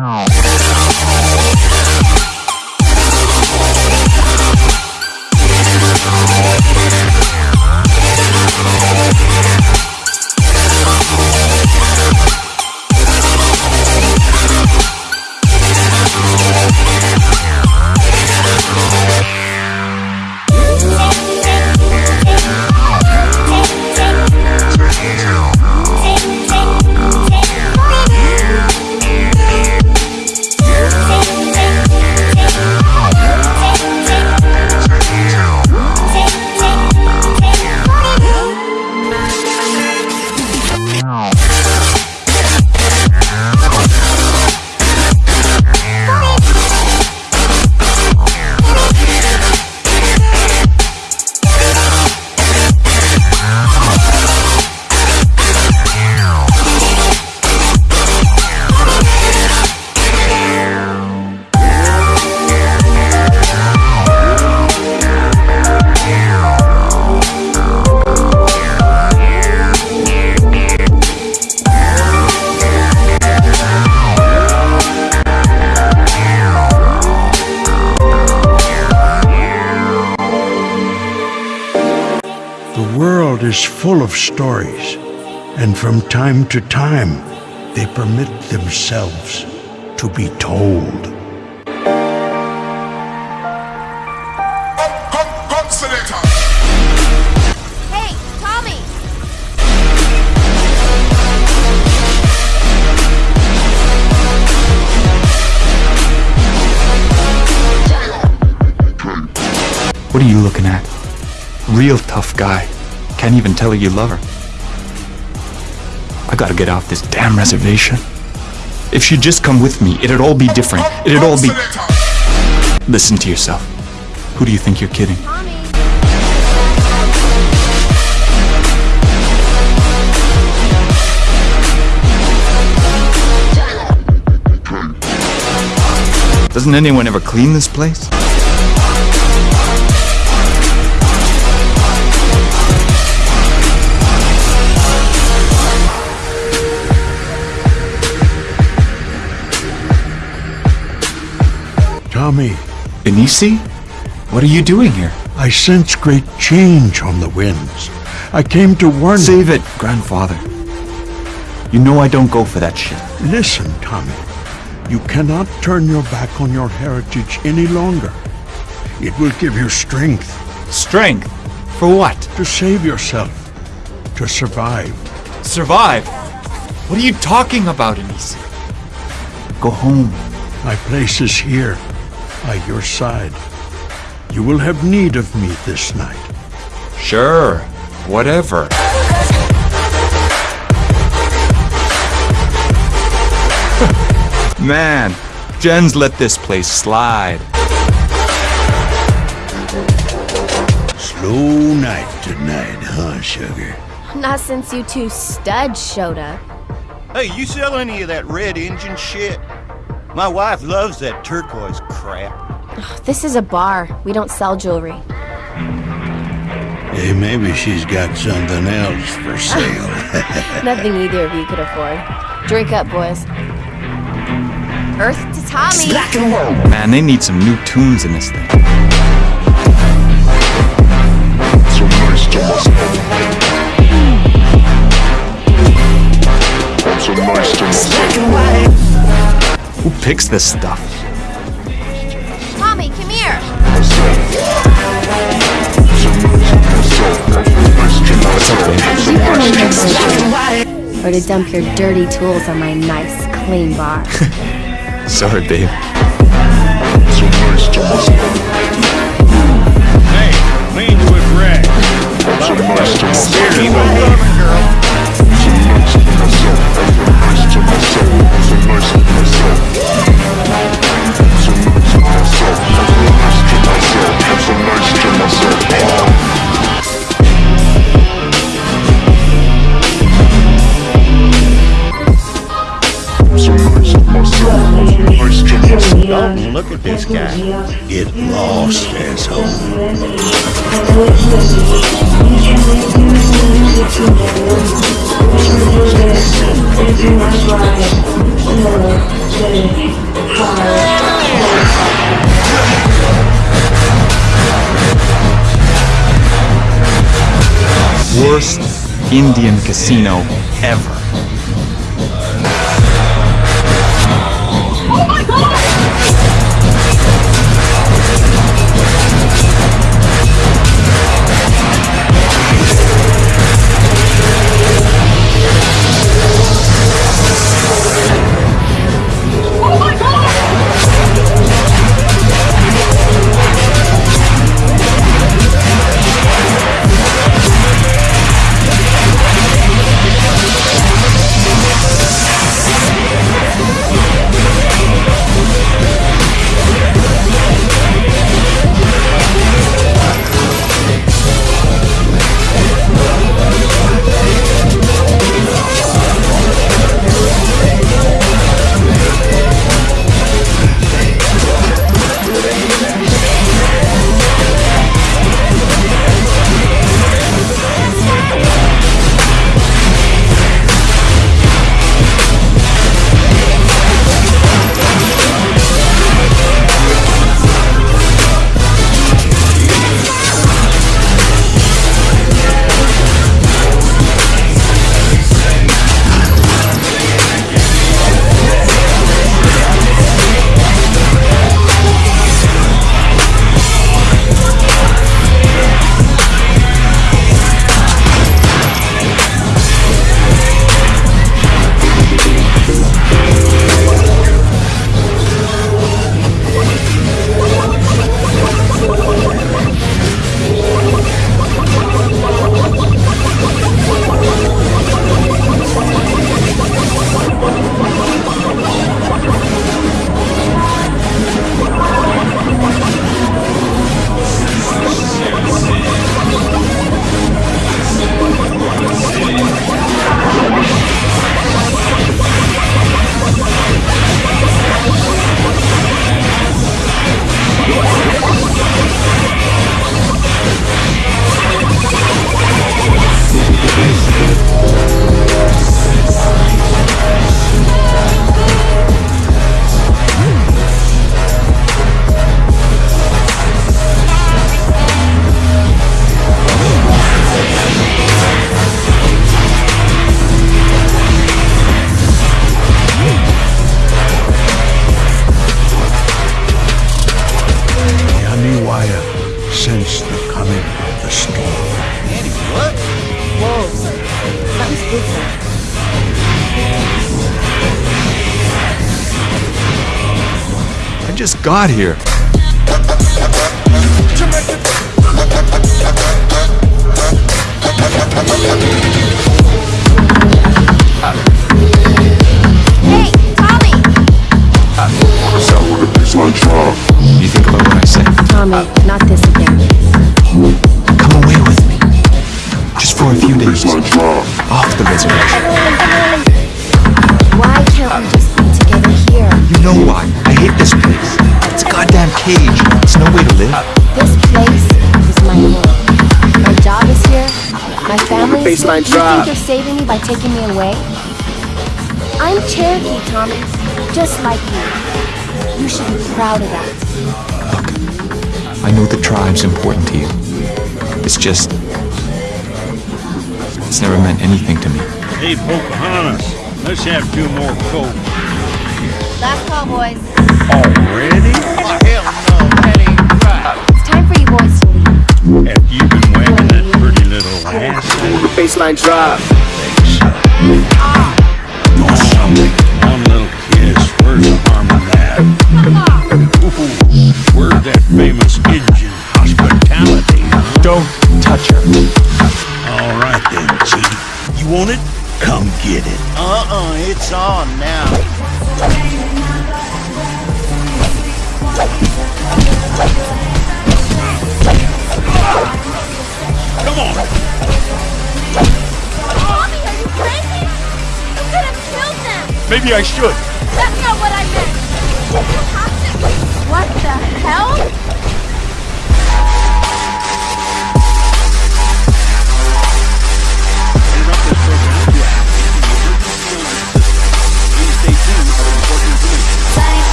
now. The world is full of stories, and from time to time, they permit themselves to be told. Hey, Tommy! What are you looking at? Real tough guy. Can't even tell her you love her. I gotta get off this damn reservation. If she'd just come with me, it'd all be different. It'd all be... Listen to yourself. Who do you think you're kidding? Doesn't anyone ever clean this place? Tommy, Benisi? What are you doing here? I sense great change on the winds. I came to warn you. Save it, grandfather. You know I don't go for that shit. Listen, Tommy. You cannot turn your back on your heritage any longer. It will give you strength Strength? For what? to save yourself, to survive. Survive? What are you talking about, Enisi? Go home. My place is here, by your side. You will have need of me this night. Sure. Whatever. Man, Jen's let this place slide. Slow night tonight, huh, sugar? Not since you two studs showed up. Hey, you sell any of that red engine shit? My wife loves that turquoise crap. This is a bar. We don't sell jewelry. Hey, maybe she's got something else for sale. Nothing either of you could afford. Drink up, boys. Earth to Tommy! Man, they need some new tunes in this thing. So nice picks this stuff? Tommy, come here! What's up, babe? Or to dump your dirty tools on my nice, clean bar. Sorry, babe. So nice to myself. Hey, leans with Ray. So nice to myself. Keep on coming, girl. Dalton, look at this guy. Get lost, asshole. Worst Indian casino ever. Just got here. Hey, Tommy! So, you think about what I say? Tommy, not this again. Come away with me. Just for a few days. Off the reservation. Why can't we just be together here? You know why? I hate this place. It's a goddamn cage. It's no way to live. This place is my home. My job is here. My family is here. Baseline You think you're saving me by taking me away? I'm Cherokee, Tommy. Just like you. You should be proud of that. Look, I know the tribe's important to you. It's just. It's never meant anything to me. Hey, Pocahontas, let's have two more Cokes. Last call, boys. Already? Oh, hell no, that ain't right. It's time for you boys to leave. Have you been whacking that pretty little ass? Baseline drop. One little kiss, where's the harm in that? Ooh, where's that famous Indian hospitality, huh? Don't touch her. All right then, Chief. You want it? Come get it. Uh-uh, it's on now. Maybe I should. That's not what I meant!